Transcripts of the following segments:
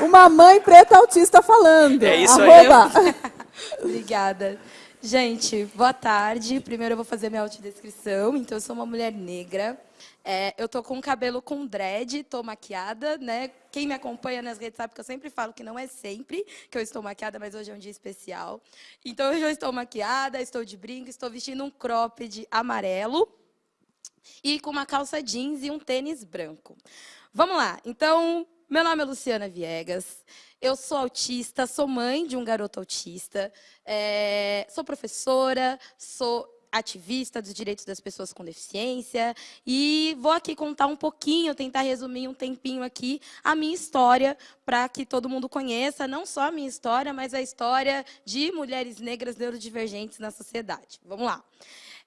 Uma mãe preta autista falando. É isso Arroba. aí. Obrigada. Gente, boa tarde. Primeiro eu vou fazer minha autodescrição. Então, eu sou uma mulher negra. É, eu tô com o cabelo com dread, tô maquiada, né? Quem me acompanha nas redes sabe que eu sempre falo que não é sempre que eu estou maquiada, mas hoje é um dia especial. Então, hoje eu estou maquiada, estou de brinco, estou vestindo um cropped amarelo e com uma calça jeans e um tênis branco. Vamos lá. Então, meu nome é Luciana Viegas. Eu sou autista, sou mãe de um garoto autista, é, sou professora, sou ativista dos direitos das pessoas com deficiência e vou aqui contar um pouquinho, tentar resumir um tempinho aqui a minha história para que todo mundo conheça, não só a minha história, mas a história de mulheres negras neurodivergentes na sociedade. Vamos lá.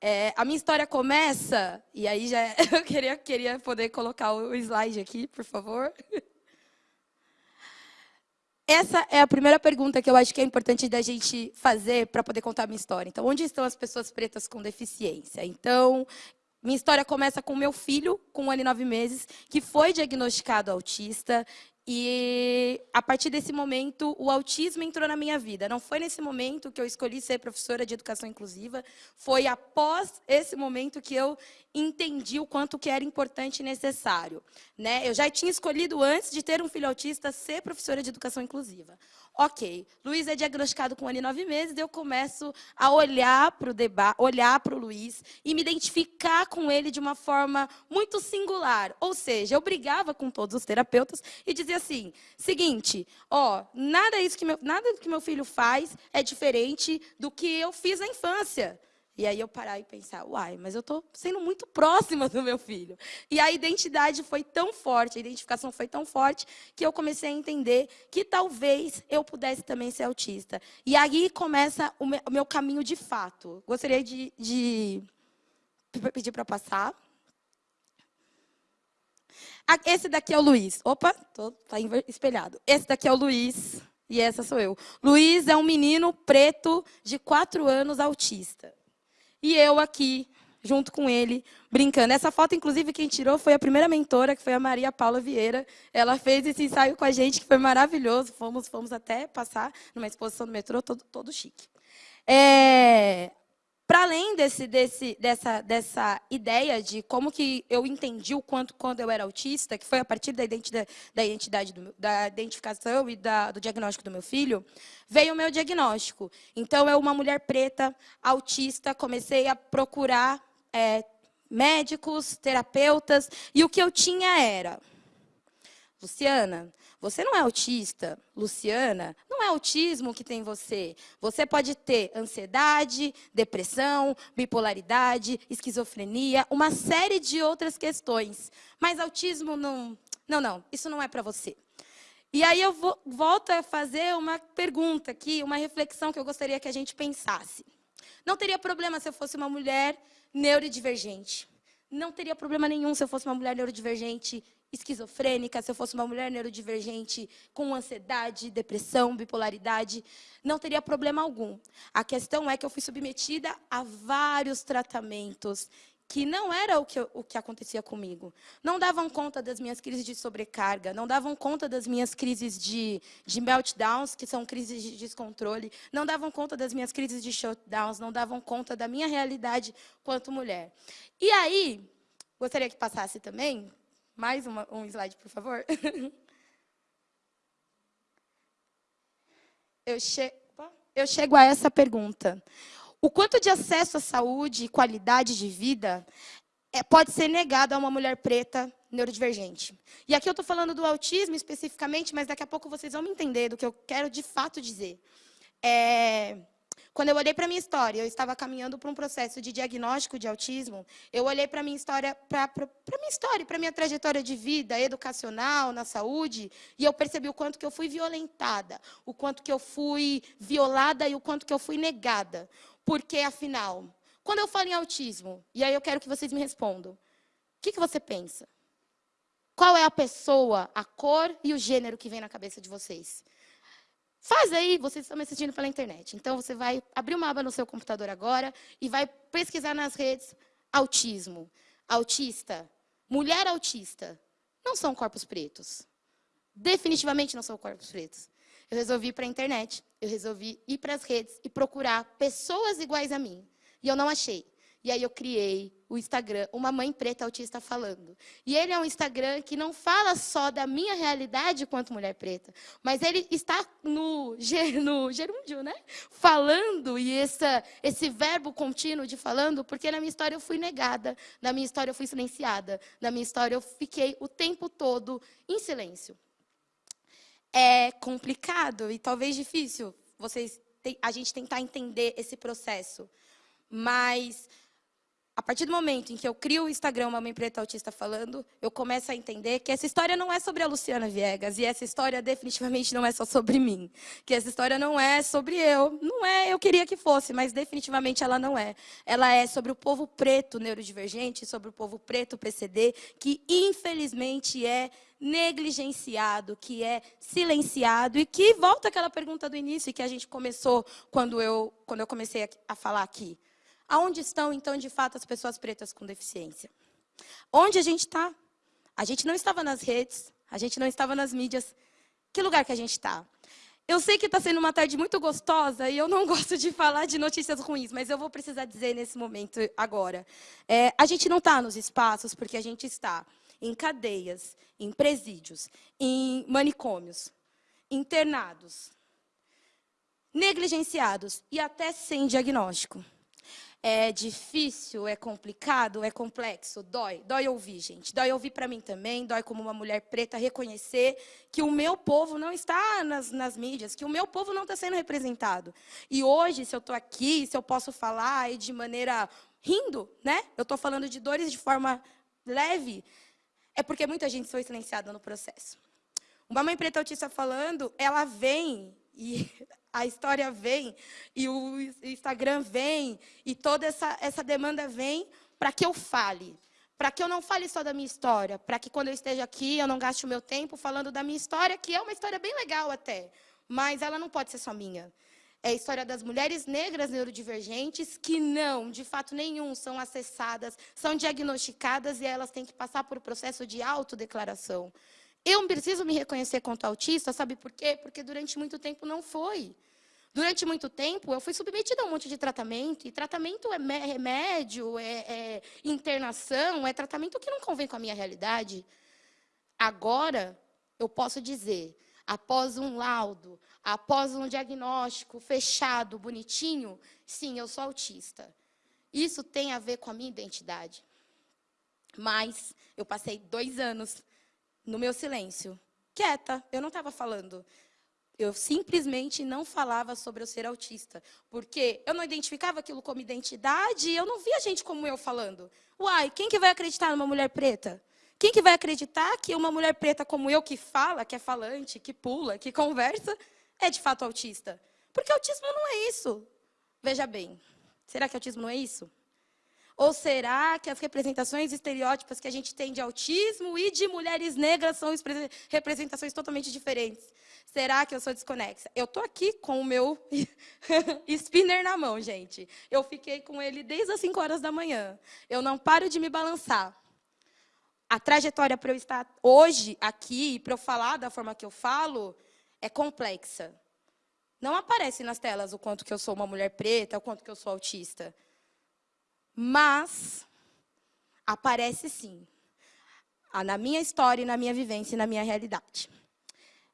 É, a minha história começa, e aí já eu queria, queria poder colocar o slide aqui, por favor. Essa é a primeira pergunta que eu acho que é importante da gente fazer para poder contar a minha história. Então, onde estão as pessoas pretas com deficiência? Então, minha história começa com meu filho, com um ano e nove meses, que foi diagnosticado autista. E, a partir desse momento, o autismo entrou na minha vida. Não foi nesse momento que eu escolhi ser professora de educação inclusiva, foi após esse momento que eu entendi o quanto que era importante e necessário. Né? Eu já tinha escolhido, antes de ter um filho autista, ser professora de educação inclusiva. Ok, Luiz é diagnosticado com um ano e nove meses, eu começo a olhar para o debate, olhar para o Luiz e me identificar com ele de uma forma muito singular. Ou seja, eu brigava com todos os terapeutas e dizia assim, seguinte, ó, nada, isso que meu, nada que meu filho faz é diferente do que eu fiz na infância. E aí eu parar e pensar, uai, mas eu estou sendo muito próxima do meu filho. E a identidade foi tão forte, a identificação foi tão forte, que eu comecei a entender que talvez eu pudesse também ser autista. E aí começa o meu caminho de fato. Gostaria de, de pedir para passar. Esse daqui é o Luiz. Opa, está espelhado. Esse daqui é o Luiz e essa sou eu. Luiz é um menino preto de quatro anos autista. E eu aqui, junto com ele, brincando. Essa foto, inclusive, quem tirou foi a primeira mentora, que foi a Maria Paula Vieira. Ela fez esse ensaio com a gente, que foi maravilhoso. Fomos, fomos até passar numa exposição do metrô, todo, todo chique. É, para além desse, desse, dessa, dessa ideia de como que eu entendi o quanto quando eu era autista, que foi a partir da identidade, da, identidade do, da identificação e da, do diagnóstico do meu filho, veio o meu diagnóstico. Então, eu, uma mulher preta, autista, comecei a procurar é, médicos, terapeutas, e o que eu tinha era, Luciana, você não é autista, Luciana, não é autismo que tem você. Você pode ter ansiedade, depressão, bipolaridade, esquizofrenia, uma série de outras questões. Mas autismo não. Não, não, isso não é para você. E aí eu vou, volto a fazer uma pergunta aqui, uma reflexão que eu gostaria que a gente pensasse. Não teria problema se eu fosse uma mulher neurodivergente. Não teria problema nenhum se eu fosse uma mulher neurodivergente esquizofrênica, se eu fosse uma mulher neurodivergente com ansiedade, depressão, bipolaridade, não teria problema algum. A questão é que eu fui submetida a vários tratamentos que não era o que, o que acontecia comigo. Não davam conta das minhas crises de sobrecarga, não davam conta das minhas crises de, de meltdowns, que são crises de descontrole, não davam conta das minhas crises de shutdowns, não davam conta da minha realidade quanto mulher. E aí, gostaria que passasse também, mais uma, um slide, por favor. Eu, che eu chego a essa pergunta. O quanto de acesso à saúde e qualidade de vida é, pode ser negado a uma mulher preta neurodivergente? E aqui eu estou falando do autismo especificamente, mas daqui a pouco vocês vão me entender do que eu quero de fato dizer. É, quando eu olhei para minha história, eu estava caminhando para um processo de diagnóstico de autismo, eu olhei para minha história, para minha história, para minha trajetória de vida educacional, na saúde, e eu percebi o quanto que eu fui violentada, o quanto que eu fui violada e o quanto que eu fui negada. Porque, afinal, quando eu falo em autismo, e aí eu quero que vocês me respondam, o que, que você pensa? Qual é a pessoa, a cor e o gênero que vem na cabeça de vocês? Faz aí, vocês estão me assistindo pela internet. Então, você vai abrir uma aba no seu computador agora e vai pesquisar nas redes autismo, autista, mulher autista. Não são corpos pretos. definitivamente não são corpos pretos. Eu resolvi ir para a internet, eu resolvi ir para as redes e procurar pessoas iguais a mim. E eu não achei. E aí eu criei o Instagram, uma mãe preta autista falando. E ele é um Instagram que não fala só da minha realidade quanto mulher preta, mas ele está no, no gerúndio, né? Falando, e essa, esse verbo contínuo de falando, porque na minha história eu fui negada, na minha história eu fui silenciada, na minha história eu fiquei o tempo todo em silêncio. É complicado e talvez difícil vocês a gente tentar entender esse processo. Mas a partir do momento em que eu crio o Instagram uma Mãe Preta Autista Falando, eu começo a entender que essa história não é sobre a Luciana Viegas, e essa história definitivamente não é só sobre mim. Que essa história não é sobre eu. Não é, eu queria que fosse, mas definitivamente ela não é. Ela é sobre o povo preto neurodivergente, sobre o povo preto PCD, que infelizmente é negligenciado, que é silenciado, e que volta aquela pergunta do início que a gente começou quando eu, quando eu comecei a falar aqui. Aonde estão, então, de fato, as pessoas pretas com deficiência? Onde a gente está? A gente não estava nas redes, a gente não estava nas mídias. Que lugar que a gente está? Eu sei que está sendo uma tarde muito gostosa e eu não gosto de falar de notícias ruins, mas eu vou precisar dizer nesse momento agora. É, a gente não está nos espaços porque a gente está em cadeias, em presídios, em manicômios, internados, negligenciados e até sem diagnóstico. É difícil, é complicado, é complexo, dói. Dói ouvir, gente. Dói ouvir para mim também, dói como uma mulher preta reconhecer que o meu povo não está nas, nas mídias, que o meu povo não está sendo representado. E hoje, se eu estou aqui, se eu posso falar de maneira rindo, né? Eu estou falando de dores de forma leve, é porque muita gente foi silenciada no processo. Uma mãe preta autista falando, ela vem e a história vem, e o Instagram vem, e toda essa, essa demanda vem para que eu fale. Para que eu não fale só da minha história, para que quando eu esteja aqui, eu não gaste o meu tempo falando da minha história, que é uma história bem legal até, mas ela não pode ser só minha. É a história das mulheres negras neurodivergentes que não, de fato nenhum, são acessadas, são diagnosticadas e elas têm que passar por um processo de autodeclaração. Eu preciso me reconhecer quanto autista, sabe por quê? Porque durante muito tempo não foi. Durante muito tempo, eu fui submetida a um monte de tratamento, e tratamento é remédio, é, é internação, é tratamento que não convém com a minha realidade. Agora, eu posso dizer, após um laudo, após um diagnóstico fechado, bonitinho, sim, eu sou autista. Isso tem a ver com a minha identidade. Mas eu passei dois anos no meu silêncio, quieta, eu não estava falando. Eu simplesmente não falava sobre eu ser autista, porque eu não identificava aquilo como identidade e eu não via gente como eu falando. Uai, quem que vai acreditar numa mulher preta? Quem que vai acreditar que uma mulher preta como eu, que fala, que é falante, que pula, que conversa, é de fato autista? Porque autismo não é isso. Veja bem, será que autismo não é isso? Ou será que as representações estereótipas que a gente tem de autismo e de mulheres negras são representações totalmente diferentes? Será que eu sou desconexa? Eu estou aqui com o meu spinner na mão, gente. Eu fiquei com ele desde as 5 horas da manhã. Eu não paro de me balançar. A trajetória para eu estar hoje aqui, para eu falar da forma que eu falo, é complexa. Não aparece nas telas o quanto que eu sou uma mulher preta, o quanto que eu sou autista. Mas aparece sim. Na minha história, na minha vivência e na minha realidade.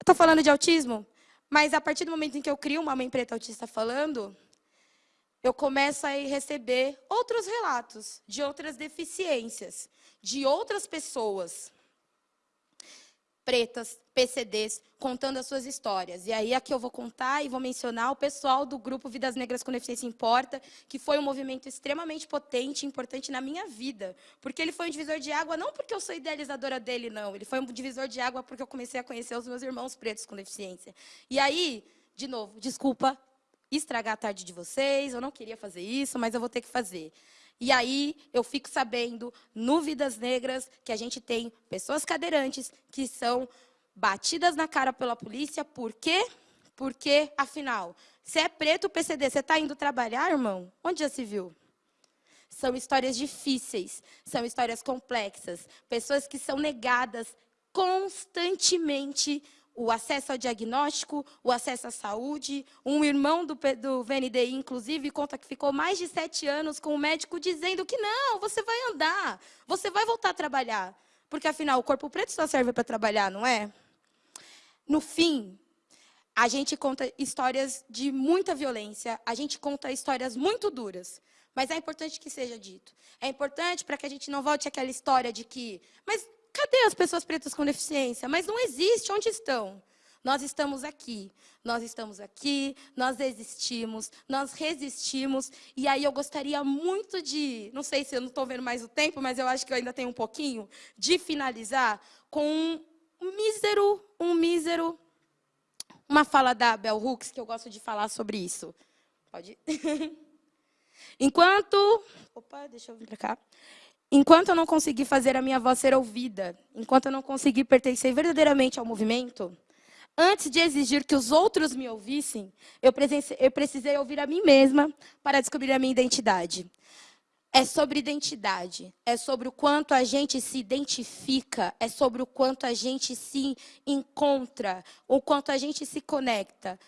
Estou falando de autismo, mas a partir do momento em que eu crio uma mãe preta autista falando, eu começo a receber outros relatos de outras deficiências, de outras pessoas pretas, PCDs, contando as suas histórias. E aí aqui eu vou contar e vou mencionar o pessoal do grupo Vidas Negras com Deficiência Importa, que foi um movimento extremamente potente e importante na minha vida. Porque ele foi um divisor de água, não porque eu sou idealizadora dele, não. Ele foi um divisor de água porque eu comecei a conhecer os meus irmãos pretos com deficiência. E aí, de novo, desculpa estragar a tarde de vocês, eu não queria fazer isso, mas eu vou ter que fazer. E aí eu fico sabendo, no Vidas Negras, que a gente tem pessoas cadeirantes que são batidas na cara pela polícia. Por quê? Porque, afinal, se é preto PCD, você está indo trabalhar, irmão? Onde já se viu? São histórias difíceis, são histórias complexas. Pessoas que são negadas constantemente o acesso ao diagnóstico, o acesso à saúde. Um irmão do, do VNDI, inclusive, conta que ficou mais de sete anos com o médico dizendo que não, você vai andar, você vai voltar a trabalhar. Porque, afinal, o corpo preto só serve para trabalhar, não é? No fim, a gente conta histórias de muita violência, a gente conta histórias muito duras. Mas é importante que seja dito. É importante para que a gente não volte àquela história de que, mas cadê as pessoas pretas com deficiência? Mas não existe, onde estão? Nós estamos aqui, nós estamos aqui, nós existimos, nós resistimos. E aí eu gostaria muito de, não sei se eu não estou vendo mais o tempo, mas eu acho que eu ainda tenho um pouquinho, de finalizar com um mísero, um mísero, uma fala da Bell Hooks, que eu gosto de falar sobre isso. Pode? Enquanto... Opa, deixa eu vir para cá. Enquanto eu não conseguir fazer a minha voz ser ouvida, enquanto eu não conseguir pertencer verdadeiramente ao movimento, antes de exigir que os outros me ouvissem, eu precisei ouvir a mim mesma para descobrir a minha identidade. É sobre identidade, é sobre o quanto a gente se identifica, é sobre o quanto a gente se encontra, o quanto a gente se conecta.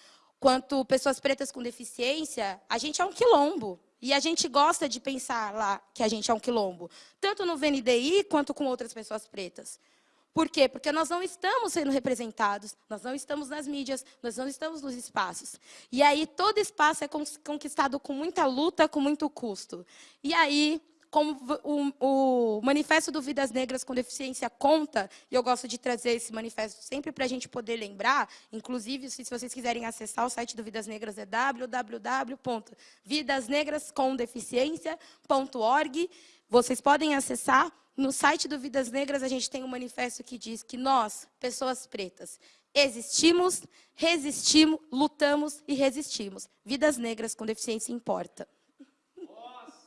Quanto pessoas pretas com deficiência, a gente é um quilombo. E a gente gosta de pensar lá que a gente é um quilombo, tanto no VNDI quanto com outras pessoas pretas. Por quê? Porque nós não estamos sendo representados, nós não estamos nas mídias, nós não estamos nos espaços. E aí todo espaço é conquistado com muita luta, com muito custo. E aí como o, o, Manifesto do Vidas Negras com Deficiência conta, e eu gosto de trazer esse manifesto sempre para a gente poder lembrar, inclusive, se, se vocês quiserem acessar o site do Vidas Negras, é www.vidasnegrascomdeficiência.org. Vocês podem acessar. No site do Vidas Negras, a gente tem um manifesto que diz que nós, pessoas pretas, existimos, resistimos, lutamos e resistimos. Vidas negras com deficiência importa.